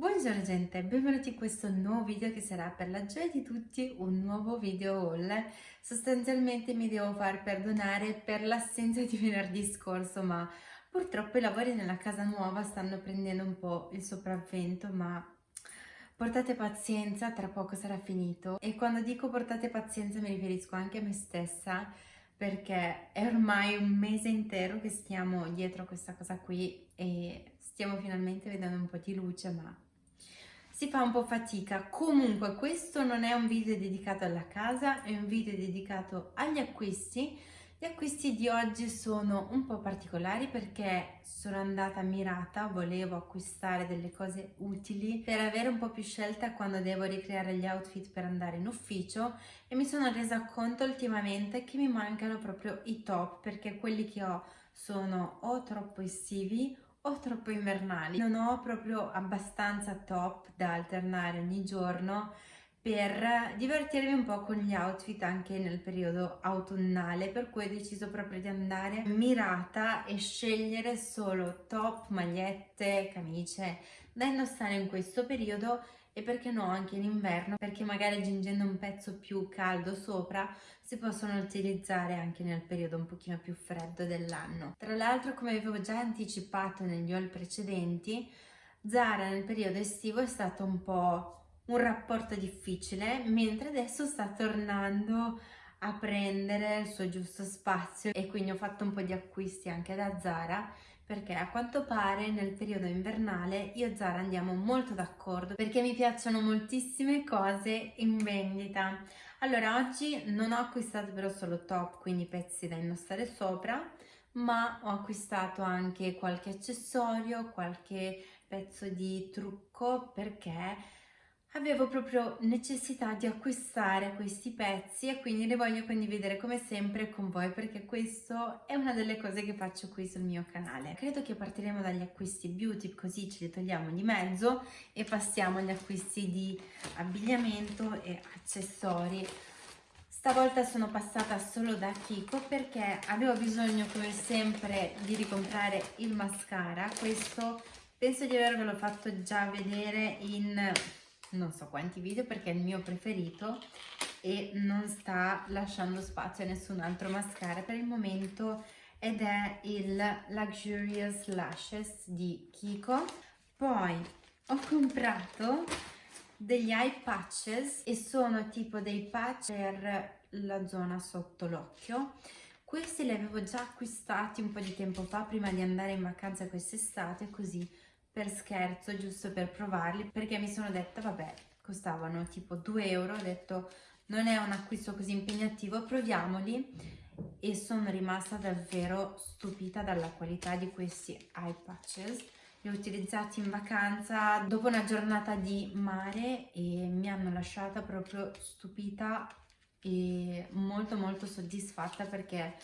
Buongiorno gente, benvenuti in questo nuovo video che sarà per la gioia di tutti un nuovo video haul. Sostanzialmente mi devo far perdonare per l'assenza di venerdì scorso ma purtroppo i lavori nella casa nuova stanno prendendo un po' il sopravvento ma portate pazienza, tra poco sarà finito e quando dico portate pazienza mi riferisco anche a me stessa perché è ormai un mese intero che stiamo dietro a questa cosa qui e stiamo finalmente vedendo un po' di luce ma si fa un po' fatica. Comunque questo non è un video dedicato alla casa, è un video dedicato agli acquisti. Gli acquisti di oggi sono un po' particolari perché sono andata mirata, volevo acquistare delle cose utili per avere un po' più scelta quando devo ricreare gli outfit per andare in ufficio e mi sono resa conto ultimamente che mi mancano proprio i top perché quelli che ho sono o troppo estivi o troppo invernali. Non ho proprio abbastanza top da alternare ogni giorno per divertirmi un po' con gli outfit anche nel periodo autunnale per cui ho deciso proprio di andare mirata e scegliere solo top, magliette, camicie da indossare in questo periodo e perché no anche in inverno perché magari aggiungendo un pezzo più caldo sopra si possono utilizzare anche nel periodo un pochino più freddo dell'anno. Tra l'altro come avevo già anticipato negli haul precedenti Zara nel periodo estivo è stato un po' un rapporto difficile mentre adesso sta tornando a prendere il suo giusto spazio e quindi ho fatto un po' di acquisti anche da Zara perché a quanto pare nel periodo invernale io e Zara andiamo molto d'accordo perché mi piacciono moltissime cose in vendita. Allora oggi non ho acquistato però solo top, quindi pezzi da indossare sopra, ma ho acquistato anche qualche accessorio, qualche pezzo di trucco perché avevo proprio necessità di acquistare questi pezzi e quindi li voglio condividere come sempre con voi perché questo è una delle cose che faccio qui sul mio canale. Credo che partiremo dagli acquisti beauty così ce li togliamo di mezzo e passiamo agli acquisti di abbigliamento e accessori. Stavolta sono passata solo da Kiko perché avevo bisogno come sempre di ricomprare il mascara, questo penso di avervelo fatto già vedere in non so quanti video perché è il mio preferito e non sta lasciando spazio a nessun altro mascara per il momento ed è il Luxurious Lashes di Kiko. Poi ho comprato degli eye patches e sono tipo dei patch per la zona sotto l'occhio. Questi li avevo già acquistati un po' di tempo fa prima di andare in vacanza quest'estate così per scherzo, giusto per provarli, perché mi sono detta, vabbè, costavano tipo 2 euro, ho detto non è un acquisto così impegnativo, proviamoli e sono rimasta davvero stupita dalla qualità di questi eye patches. Li ho utilizzati in vacanza dopo una giornata di mare e mi hanno lasciata proprio stupita e molto molto soddisfatta perché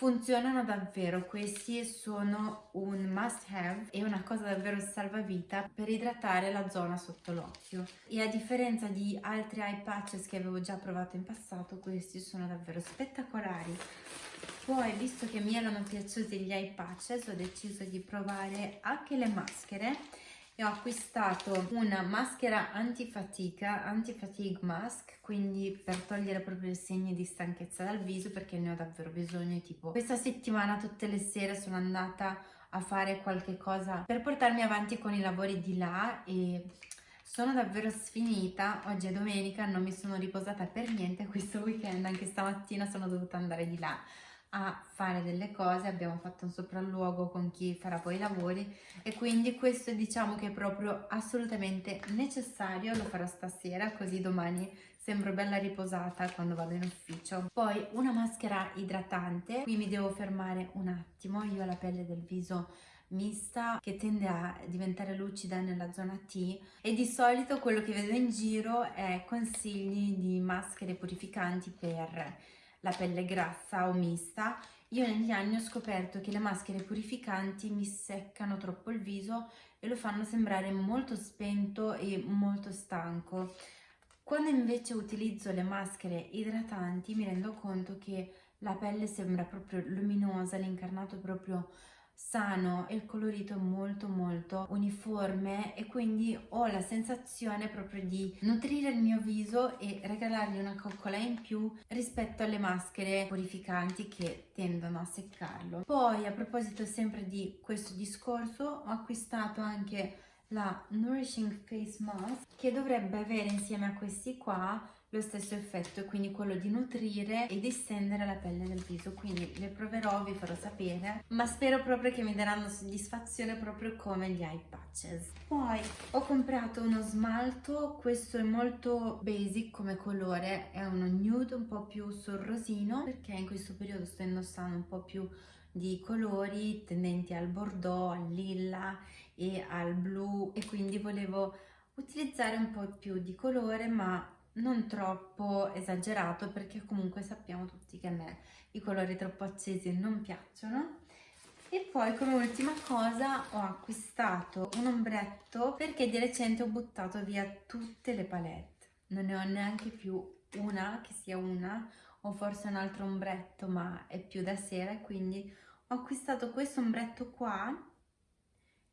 funzionano davvero, questi sono un must have e una cosa davvero salvavita per idratare la zona sotto l'occhio. E a differenza di altri eye patches che avevo già provato in passato questi sono davvero spettacolari. Poi visto che mi erano piaciuti gli eye patches ho deciso di provare anche le maschere e ho acquistato una maschera antifatica, anti-fatigue mask, quindi per togliere proprio i segni di stanchezza dal viso perché ne ho davvero bisogno, tipo questa settimana tutte le sere sono andata a fare qualche cosa per portarmi avanti con i lavori di là e sono davvero sfinita, oggi è domenica, non mi sono riposata per niente questo weekend, anche stamattina sono dovuta andare di là a fare delle cose, abbiamo fatto un sopralluogo con chi farà poi i lavori e quindi questo diciamo che è proprio assolutamente necessario, lo farò stasera così domani sembro bella riposata quando vado in ufficio. Poi una maschera idratante, qui mi devo fermare un attimo, io ho la pelle del viso mista che tende a diventare lucida nella zona T e di solito quello che vedo in giro è consigli di maschere purificanti per la pelle grassa o mista, io negli anni ho scoperto che le maschere purificanti mi seccano troppo il viso e lo fanno sembrare molto spento e molto stanco. Quando invece utilizzo le maschere idratanti mi rendo conto che la pelle sembra proprio luminosa, l'incarnato proprio sano e il colorito molto molto uniforme e quindi ho la sensazione proprio di nutrire il mio viso e regalargli una coccola in più rispetto alle maschere purificanti che tendono a seccarlo. Poi a proposito sempre di questo discorso ho acquistato anche la Nourishing Face Mask che dovrebbe avere insieme a questi qua lo stesso effetto, quindi quello di nutrire e distendere la pelle del viso, quindi le proverò, vi farò sapere, ma spero proprio che mi daranno soddisfazione proprio come gli eye patches. Poi ho comprato uno smalto, questo è molto basic come colore, è uno nude un po' più sul rosino, perché in questo periodo sto indossando un po' più di colori tendenti al bordeaux, al lilla e al blu e quindi volevo utilizzare un po' più di colore ma non troppo esagerato perché comunque sappiamo tutti che a me i colori troppo accesi non piacciono. E poi come ultima cosa ho acquistato un ombretto perché di recente ho buttato via tutte le palette. Non ne ho neanche più una che sia una o forse un altro ombretto ma è più da sera quindi ho acquistato questo ombretto qua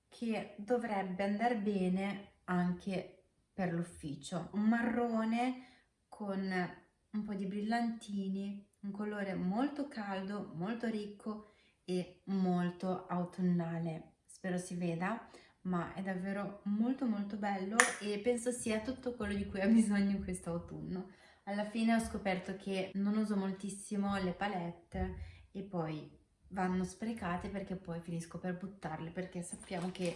che dovrebbe andare bene anche per l'ufficio. Un marrone con un po' di brillantini, un colore molto caldo, molto ricco e molto autunnale. Spero si veda, ma è davvero molto molto bello e penso sia tutto quello di cui ha bisogno in questo autunno. Alla fine ho scoperto che non uso moltissimo le palette e poi vanno sprecate perché poi finisco per buttarle perché sappiamo che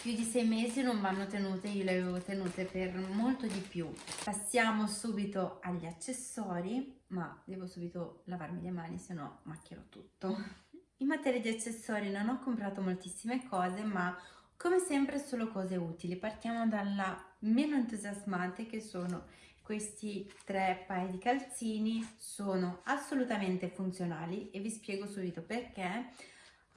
più di sei mesi non vanno tenute, io le avevo tenute per molto di più. Passiamo subito agli accessori, ma devo subito lavarmi le mani, se no macchierò tutto. In materia di accessori non ho comprato moltissime cose, ma come sempre solo cose utili. Partiamo dalla meno entusiasmante che sono questi tre paia di calzini, sono assolutamente funzionali e vi spiego subito perché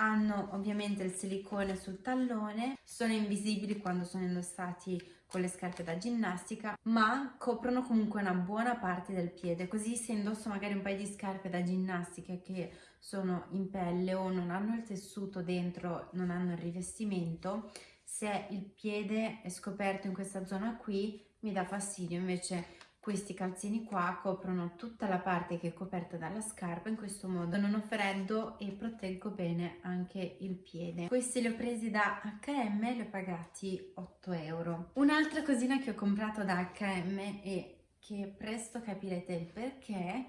hanno ovviamente il silicone sul tallone, sono invisibili quando sono indossati con le scarpe da ginnastica, ma coprono comunque una buona parte del piede, così se indosso magari un paio di scarpe da ginnastica che sono in pelle o non hanno il tessuto dentro, non hanno il rivestimento, se il piede è scoperto in questa zona qui mi dà fastidio, invece questi calzini qua coprono tutta la parte che è coperta dalla scarpa, in questo modo non ho freddo e proteggo bene anche il piede. Questi li ho presi da H&M e li ho pagati 8 euro. Un'altra cosina che ho comprato da H&M e che presto capirete il perché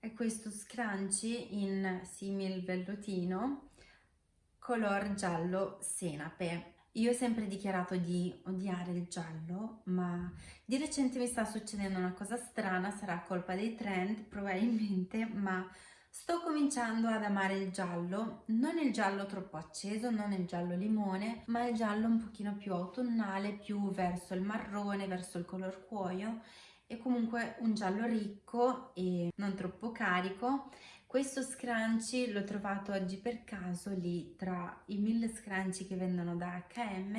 è questo scrunchie in simil vellutino color giallo senape io ho sempre dichiarato di odiare il giallo, ma di recente mi sta succedendo una cosa strana, sarà colpa dei trend probabilmente, ma sto cominciando ad amare il giallo, non il giallo troppo acceso, non il giallo limone, ma il giallo un pochino più autunnale, più verso il marrone, verso il color cuoio. E comunque un giallo ricco e non troppo carico questo scrunchie l'ho trovato oggi per caso lì tra i mille scrunchie che vendono da H&M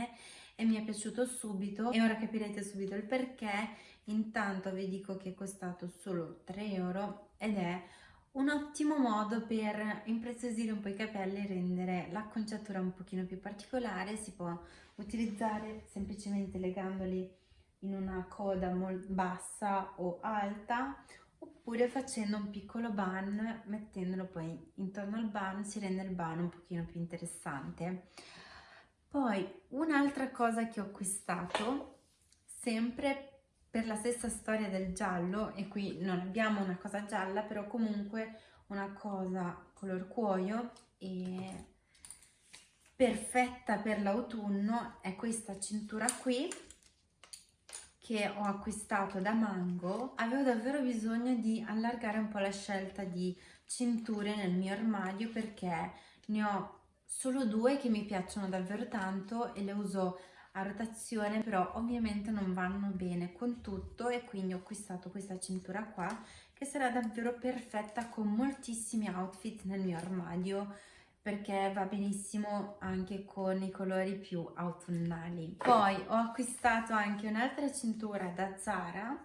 e mi è piaciuto subito e ora capirete subito il perché. Intanto vi dico che è costato solo 3 euro ed è un ottimo modo per impreziosire un po' i capelli e rendere l'acconciatura un pochino più particolare. Si può utilizzare semplicemente legandoli in una coda bassa o alta oppure facendo un piccolo bun, mettendolo poi intorno al bun si rende il bun un pochino più interessante. Poi un'altra cosa che ho acquistato, sempre per la stessa storia del giallo, e qui non abbiamo una cosa gialla, però comunque una cosa color cuoio e perfetta per l'autunno è questa cintura qui che ho acquistato da Mango avevo davvero bisogno di allargare un po' la scelta di cinture nel mio armadio perché ne ho solo due che mi piacciono davvero tanto e le uso a rotazione però ovviamente non vanno bene con tutto e quindi ho acquistato questa cintura qua che sarà davvero perfetta con moltissimi outfit nel mio armadio perché va benissimo anche con i colori più autunnali. Poi ho acquistato anche un'altra cintura da Zara,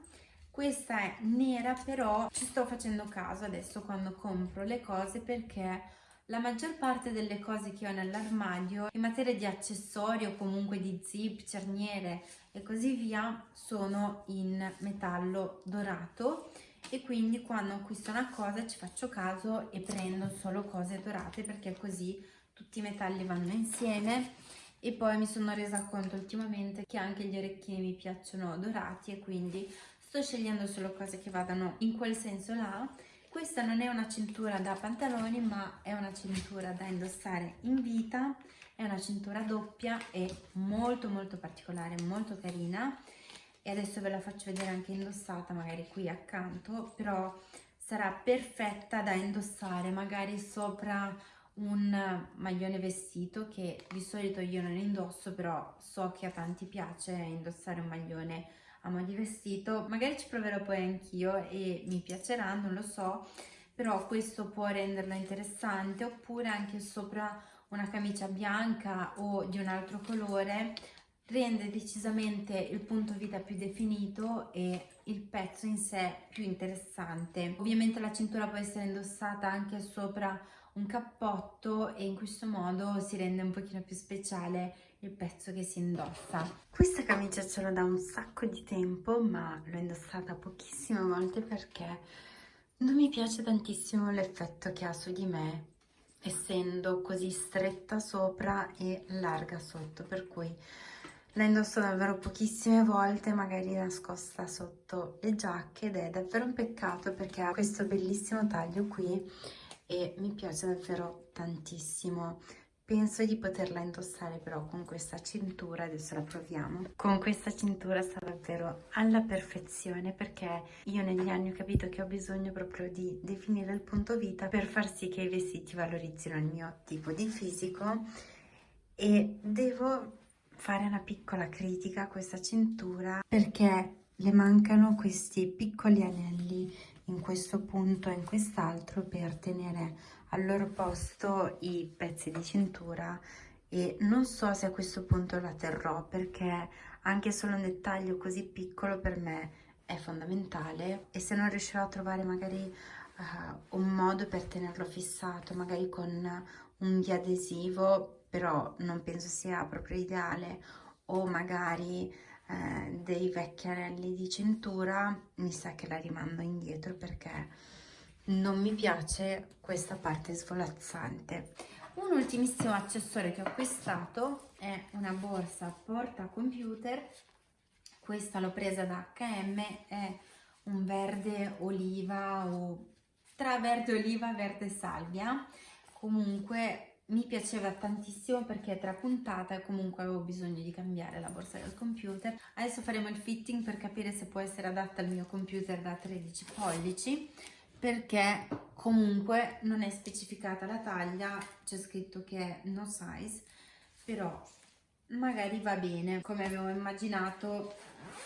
questa è nera però ci sto facendo caso adesso quando compro le cose perché La maggior parte delle cose che ho nell'armadio in materia di accessori o comunque di zip, cerniere e così via sono in metallo dorato e quindi quando acquisto una cosa ci faccio caso e prendo solo cose dorate perché così tutti i metalli vanno insieme. E poi mi sono resa conto ultimamente che anche gli orecchini mi piacciono dorati e quindi sto scegliendo solo cose che vadano in quel senso là. Questa non è una cintura da pantaloni ma è una cintura da indossare in vita è una cintura doppia e molto molto particolare molto carina e adesso ve la faccio vedere anche indossata magari qui accanto però sarà perfetta da indossare magari sopra un maglione vestito che di solito io non indosso però so che a tanti piace indossare un maglione a mo' di vestito. Magari ci proverò poi anch'io e mi piacerà non lo so però questo può renderlo interessante. Oppure anche sopra una camicia bianca o di un altro colore rende decisamente il punto vita più definito e il pezzo in sé più interessante ovviamente la cintura può essere indossata anche sopra un cappotto e in questo modo si rende un pochino più speciale il pezzo che si indossa. Questa camicia ce l'ho da un sacco di tempo ma l'ho indossata pochissime volte perché non mi piace tantissimo l'effetto che ha su di me essendo così stretta sopra e larga sotto per cui la indosso davvero pochissime volte magari nascosta sotto le giacche ed è davvero un peccato perché ha questo bellissimo taglio qui e mi piace davvero tantissimo. Penso di poterla indossare però con questa cintura adesso la proviamo. Con questa cintura sta davvero alla perfezione perché io negli anni ho capito che ho bisogno proprio di definire il punto vita per far sì che i vestiti valorizzino il mio tipo di fisico e devo fare una piccola critica a questa cintura perché le mancano questi piccoli anelli in questo punto e in quest'altro per tenere al loro posto i pezzi di cintura. E non so se a questo punto la terrò perché anche solo un dettaglio così piccolo per me è fondamentale. E se non riuscirò a trovare magari uh, un modo per tenerlo fissato magari con un adesivo però non penso sia proprio ideale. O magari eh, dei vecchi anelli di cintura mi sa che la rimando indietro perché non mi piace questa parte svolazzante. Un ultimissimo accessorio che ho acquistato è una borsa porta computer. Questa l'ho presa da H&M è un verde oliva o tra verde oliva e verde salvia. Comunque mi piaceva tantissimo perché è trapuntata e comunque avevo bisogno di cambiare la borsa del computer. Adesso faremo il fitting per capire se può essere adatta al mio computer da 13 pollici perché comunque non è specificata la taglia, c'è scritto che è no size, però magari va bene, come avevo immaginato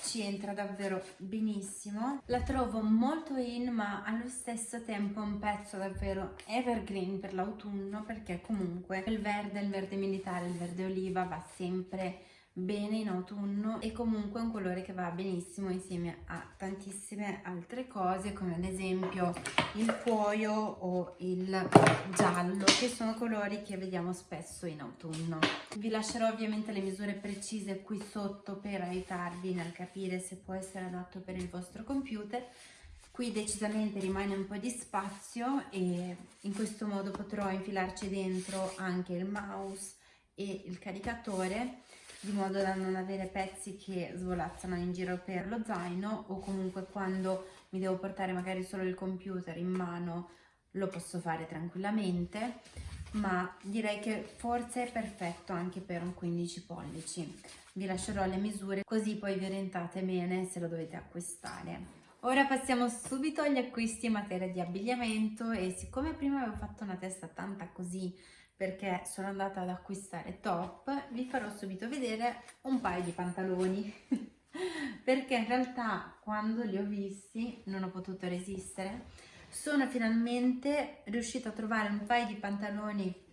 ci entra davvero benissimo. La trovo molto in ma allo stesso tempo un pezzo davvero evergreen per l'autunno perché comunque il verde, il verde militare, il verde oliva va sempre bene in autunno e comunque è un colore che va benissimo insieme a tantissime altre cose come ad esempio il cuoio o il giallo che sono colori che vediamo spesso in autunno. Vi lascerò ovviamente le misure precise qui sotto per aiutarvi nel capire se può essere adatto per il vostro computer. Qui decisamente rimane un po' di spazio e in questo modo potrò infilarci dentro anche il mouse e il caricatore di modo da non avere pezzi che svolazzano in giro per lo zaino o comunque quando mi devo portare magari solo il computer in mano lo posso fare tranquillamente ma direi che forse è perfetto anche per un 15 pollici. Vi lascerò le misure così poi vi orientate bene se lo dovete acquistare. Ora passiamo subito agli acquisti in materia di abbigliamento e siccome prima avevo fatto una testa tanta così perché sono andata ad acquistare top, vi farò subito vedere un paio di pantaloni. Perché in realtà quando li ho visti non ho potuto resistere. Sono finalmente riuscita a trovare un paio di pantaloni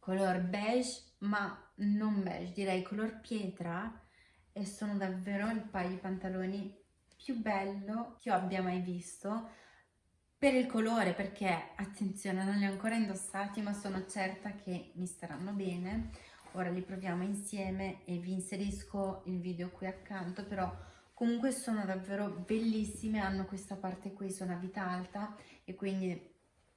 color beige ma non beige direi color pietra e sono davvero il paio di pantaloni più bello che io abbia mai visto per il colore perché attenzione non li ho ancora indossati ma sono certa che mi staranno bene. Ora li proviamo insieme e vi inserisco il video qui accanto però comunque sono davvero bellissime hanno questa parte qui sono a vita alta e quindi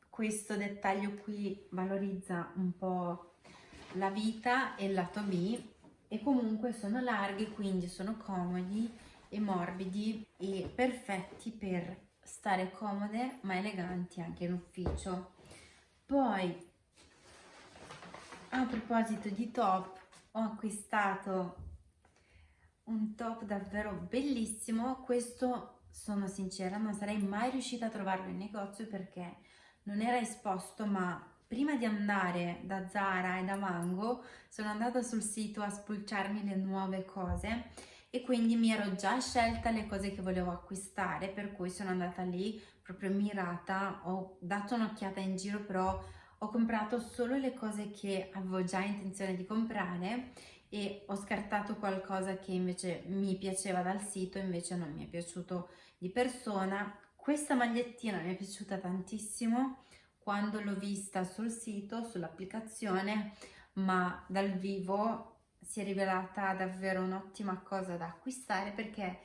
questo dettaglio qui valorizza un po' la vita e il lato B. E comunque sono larghi quindi sono comodi e morbidi e perfetti per stare comode ma eleganti anche in ufficio. Poi a proposito di top ho acquistato un top davvero bellissimo. Questo sono sincera non sarei mai riuscita a trovarlo in negozio perché non era esposto ma prima di andare da Zara e da Mango sono andata sul sito a spulciarmi le nuove cose e quindi mi ero già scelta le cose che volevo acquistare per cui sono andata lì proprio mirata ho dato un'occhiata in giro però ho comprato solo le cose che avevo già intenzione di comprare e ho scartato qualcosa che invece mi piaceva dal sito invece non mi è piaciuto di persona. Questa magliettina mi è piaciuta tantissimo quando l'ho vista sul sito sull'applicazione ma dal vivo si è rivelata davvero un'ottima cosa da acquistare perché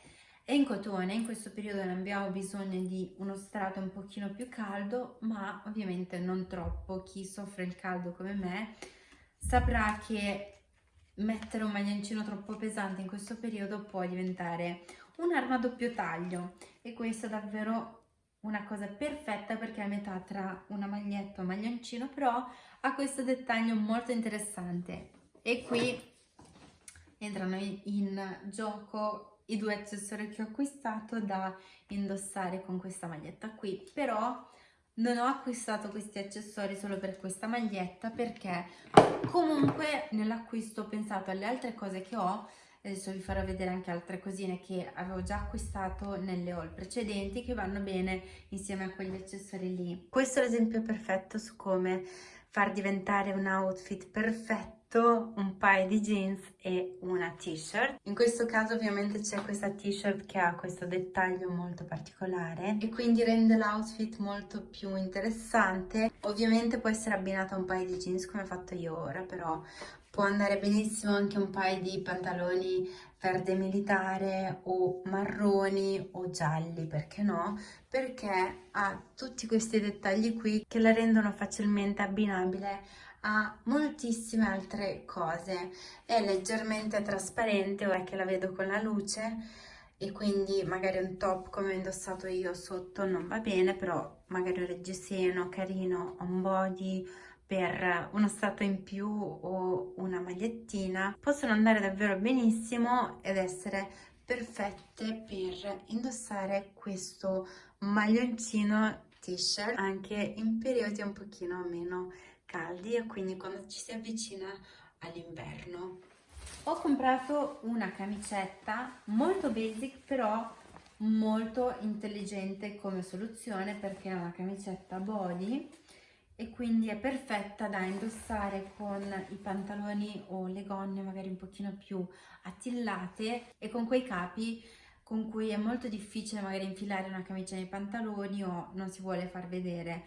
è in cotone, in questo periodo ne abbiamo bisogno di uno strato un pochino più caldo, ma ovviamente non troppo. Chi soffre il caldo come me saprà che mettere un maglioncino troppo pesante in questo periodo può diventare un'arma a doppio taglio e questo è davvero una cosa perfetta perché è a metà tra una maglietta e un maglioncino, però ha questo dettaglio molto interessante. E qui entrano in gioco i due accessori che ho acquistato da indossare con questa maglietta qui. Però non ho acquistato questi accessori solo per questa maglietta perché comunque nell'acquisto ho pensato alle altre cose che ho. Adesso vi farò vedere anche altre cosine che avevo già acquistato nelle haul precedenti che vanno bene insieme a quegli accessori lì. Questo è l'esempio perfetto su come far diventare un outfit perfetto un paio di jeans e una t-shirt. In questo caso ovviamente c'è questa t-shirt che ha questo dettaglio molto particolare e quindi rende l'outfit molto più interessante. Ovviamente può essere abbinata a un paio di jeans come ho fatto io ora però può andare benissimo anche un paio di pantaloni verde militare o marroni o gialli perché no? Perché ha tutti questi dettagli qui che la rendono facilmente abbinabile a moltissime altre cose. È leggermente trasparente ora che la vedo con la luce e quindi magari un top come ho indossato io sotto non va bene però magari un reggiseno carino un body per uno strato in più o una magliettina possono andare davvero benissimo ed essere perfette per indossare questo maglioncino t-shirt anche in periodi un pochino meno caldi e quindi quando ci si avvicina all'inverno. Ho comprato una camicetta molto basic però molto intelligente come soluzione perché è una camicetta body e quindi è perfetta da indossare con i pantaloni o le gonne magari un pochino più attillate e con quei capi con cui è molto difficile magari infilare una camicia nei pantaloni o non si vuole far vedere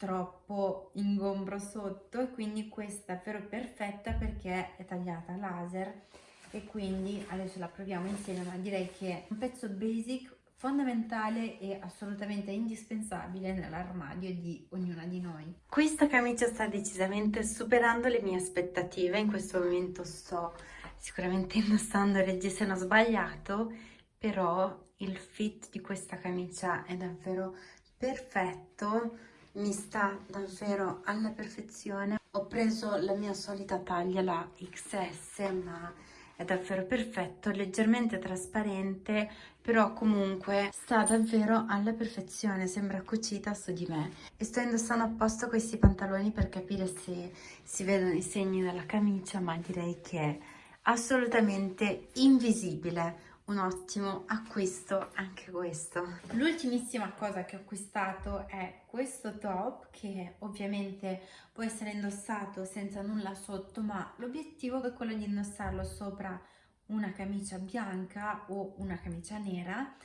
troppo ingombro sotto e quindi questa è davvero perfetta perché è tagliata laser e quindi adesso la proviamo insieme ma direi che è un pezzo basic fondamentale e assolutamente indispensabile nell'armadio di ognuna di noi. Questa camicia sta decisamente superando le mie aspettative, in questo momento sto sicuramente indossando il reggiseno sbagliato, però il fit di questa camicia è davvero perfetto mi sta davvero alla perfezione. Ho preso la mia solita taglia la XS ma è davvero perfetto leggermente trasparente però comunque sta davvero alla perfezione sembra cucita su di me. E sto indossando apposta questi pantaloni per capire se si vedono i segni della camicia ma direi che è assolutamente invisibile un ottimo acquisto anche questo. L'ultimissima cosa che ho acquistato è questo top che ovviamente può essere indossato senza nulla sotto ma l'obiettivo è quello di indossarlo sopra una camicia bianca o una camicia nera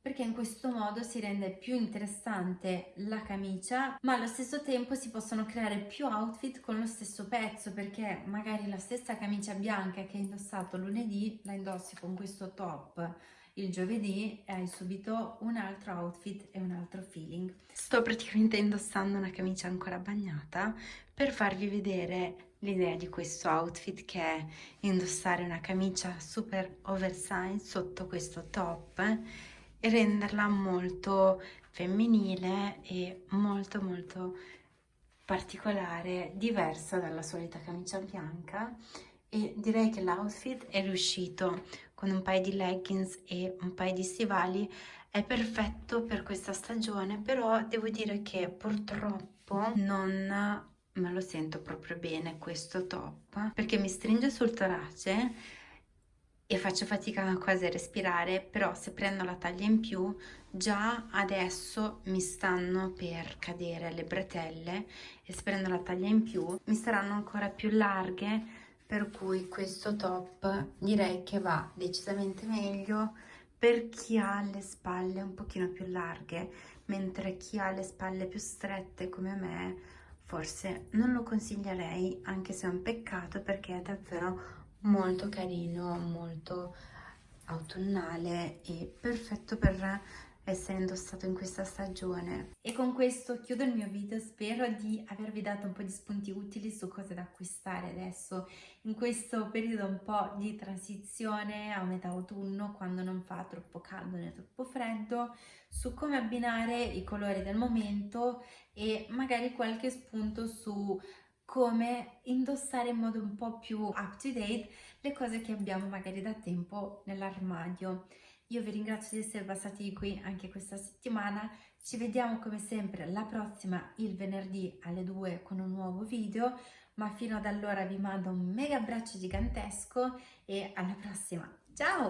perché in questo modo si rende più interessante la camicia ma allo stesso tempo si possono creare più outfit con lo stesso pezzo perché magari la stessa camicia bianca che hai indossato lunedì la indossi con questo top il giovedì e hai subito un altro outfit e un altro feeling. Sto praticamente indossando una camicia ancora bagnata per farvi vedere l'idea di questo outfit che è indossare una camicia super oversize sotto questo top renderla molto femminile e molto molto particolare, diversa dalla solita camicia bianca. E direi che l'outfit è riuscito. Con un paio di leggings e un paio di stivali è perfetto per questa stagione però devo dire che purtroppo non me lo sento proprio bene questo top perché mi stringe sul torace e faccio fatica quasi a respirare però se prendo la taglia in più già adesso mi stanno per cadere le bretelle e se prendo la taglia in più mi saranno ancora più larghe per cui questo top direi che va decisamente meglio per chi ha le spalle un pochino più larghe mentre chi ha le spalle più strette come me forse non lo consiglierei anche se è un peccato perché è davvero molto carino molto autunnale e perfetto per essere indossato in questa stagione. E con questo chiudo il mio video, spero di avervi dato un po' di spunti utili su cosa da acquistare adesso in questo periodo un po' di transizione a metà autunno quando non fa troppo caldo né troppo freddo, su come abbinare i colori del momento e magari qualche spunto su come indossare in modo un po' più up to date le cose che abbiamo magari da tempo nell'armadio. Io vi ringrazio di essere passati qui anche questa settimana, ci vediamo come sempre la prossima il venerdì alle 2 con un nuovo video, ma fino ad allora vi mando un mega abbraccio gigantesco e alla prossima, ciao!